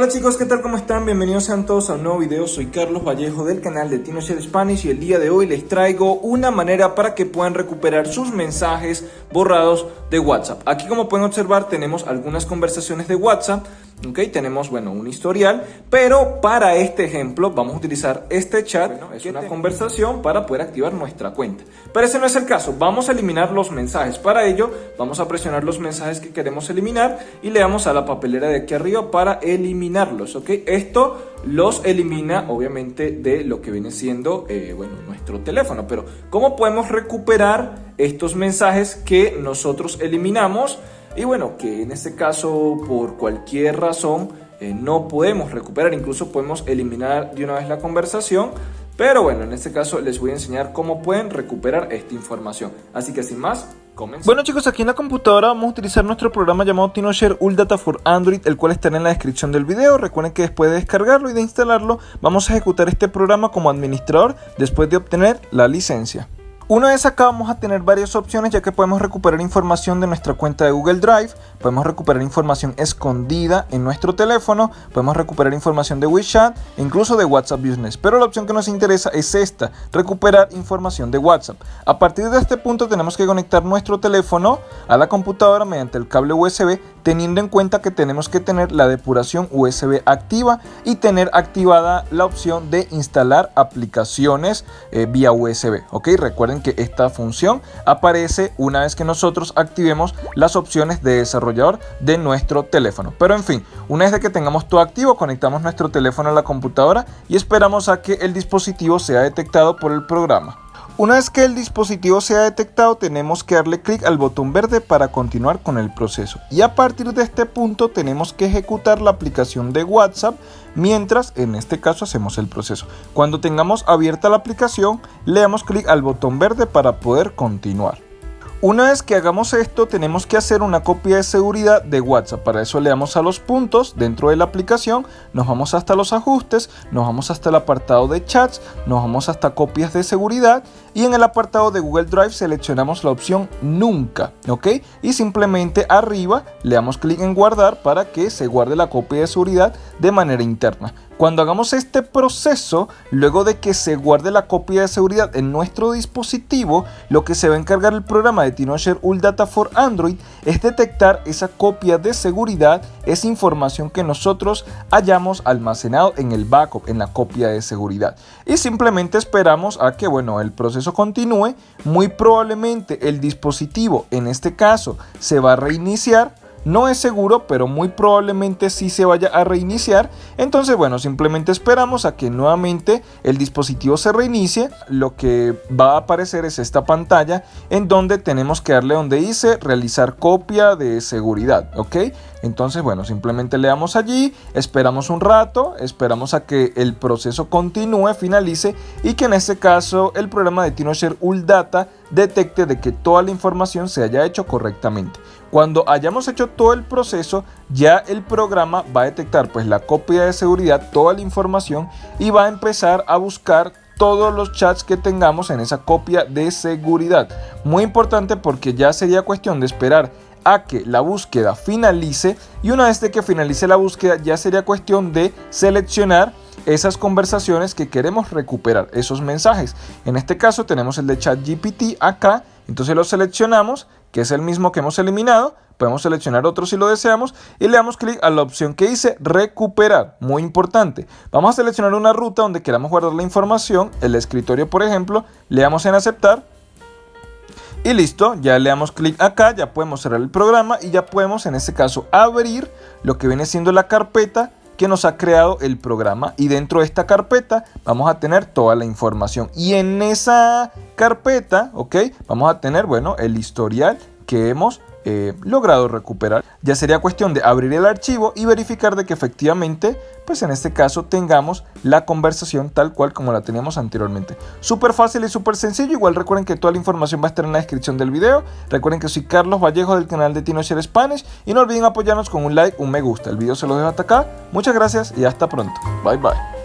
Hola chicos, ¿qué tal? ¿Cómo están? Bienvenidos sean todos a un nuevo video. Soy Carlos Vallejo del canal de TinoShare Spanish y el día de hoy les traigo una manera para que puedan recuperar sus mensajes borrados de WhatsApp. Aquí como pueden observar tenemos algunas conversaciones de WhatsApp Ok, tenemos, bueno, un historial, pero para este ejemplo vamos a utilizar este chat, es una conversación para poder activar nuestra cuenta. Pero ese no es el caso, vamos a eliminar los mensajes. Para ello, vamos a presionar los mensajes que queremos eliminar y le damos a la papelera de aquí arriba para ok. Esto los elimina, obviamente, de lo que viene siendo, eh, bueno, nuestro teléfono. Pero, ¿cómo podemos recuperar estos mensajes que nosotros eliminamos? Y bueno, que en este caso por cualquier razón eh, no podemos recuperar, incluso podemos eliminar de una vez la conversación. Pero bueno, en este caso les voy a enseñar cómo pueden recuperar esta información. Así que sin más, Bueno chicos, aquí en la computadora vamos a utilizar nuestro programa llamado TinoShare Data for Android, el cual estará en la descripción del video. Recuerden que después de descargarlo y de instalarlo, vamos a ejecutar este programa como administrador después de obtener la licencia. Una vez acá vamos a tener varias opciones ya que podemos recuperar información de nuestra cuenta de Google Drive, podemos recuperar información escondida en nuestro teléfono, podemos recuperar información de WeChat e incluso de WhatsApp Business. Pero la opción que nos interesa es esta, recuperar información de WhatsApp. A partir de este punto tenemos que conectar nuestro teléfono a la computadora mediante el cable USB teniendo en cuenta que tenemos que tener la depuración USB activa y tener activada la opción de instalar aplicaciones eh, vía USB. Ok, recuerden que esta función aparece una vez que nosotros activemos las opciones de desarrollador de nuestro teléfono. Pero en fin, una vez que tengamos todo activo, conectamos nuestro teléfono a la computadora y esperamos a que el dispositivo sea detectado por el programa. Una vez que el dispositivo sea detectado tenemos que darle clic al botón verde para continuar con el proceso y a partir de este punto tenemos que ejecutar la aplicación de WhatsApp mientras en este caso hacemos el proceso. Cuando tengamos abierta la aplicación le damos clic al botón verde para poder continuar. Una vez que hagamos esto tenemos que hacer una copia de seguridad de WhatsApp. Para eso le damos a los puntos dentro de la aplicación, nos vamos hasta los ajustes, nos vamos hasta el apartado de chats, nos vamos hasta copias de seguridad y en el apartado de Google Drive seleccionamos la opción nunca, ¿ok? Y simplemente arriba le damos clic en guardar para que se guarde la copia de seguridad de manera interna. Cuando hagamos este proceso, luego de que se guarde la copia de seguridad en nuestro dispositivo, lo que se va a encargar el programa de TinoShare Data for Android es detectar esa copia de seguridad, esa información que nosotros hayamos almacenado en el backup, en la copia de seguridad. Y simplemente esperamos a que bueno, el proceso continúe. Muy probablemente el dispositivo, en este caso, se va a reiniciar no es seguro, pero muy probablemente sí se vaya a reiniciar. Entonces, bueno, simplemente esperamos a que nuevamente el dispositivo se reinicie. Lo que va a aparecer es esta pantalla en donde tenemos que darle donde dice realizar copia de seguridad, ¿ok? Entonces, bueno, simplemente le damos allí, esperamos un rato, esperamos a que el proceso continúe, finalice y que en este caso el programa de TinoShare Data detecte de que toda la información se haya hecho correctamente. Cuando hayamos hecho todo el proceso, ya el programa va a detectar pues la copia de seguridad, toda la información y va a empezar a buscar todos los chats que tengamos en esa copia de seguridad. Muy importante porque ya sería cuestión de esperar a que la búsqueda finalice y una vez de que finalice la búsqueda ya sería cuestión de seleccionar esas conversaciones que queremos recuperar, esos mensajes. En este caso tenemos el de ChatGPT acá, entonces lo seleccionamos, que es el mismo que hemos eliminado, podemos seleccionar otro si lo deseamos y le damos clic a la opción que dice recuperar, muy importante. Vamos a seleccionar una ruta donde queramos guardar la información, el escritorio por ejemplo, le damos en aceptar y listo, ya le damos clic acá, ya podemos cerrar el programa y ya podemos en este caso abrir lo que viene siendo la carpeta que nos ha creado el programa y dentro de esta carpeta vamos a tener toda la información y en esa carpeta, ok, vamos a tener, bueno, el historial que hemos eh, logrado recuperar. Ya sería cuestión de abrir el archivo y verificar de que efectivamente, pues en este caso tengamos la conversación tal cual como la teníamos anteriormente. Súper fácil y súper sencillo. Igual recuerden que toda la información va a estar en la descripción del video. Recuerden que soy Carlos Vallejo del canal de TinoShare Spanish y no olviden apoyarnos con un like, un me gusta. El video se lo dejo hasta acá. Muchas gracias y hasta pronto. Bye bye.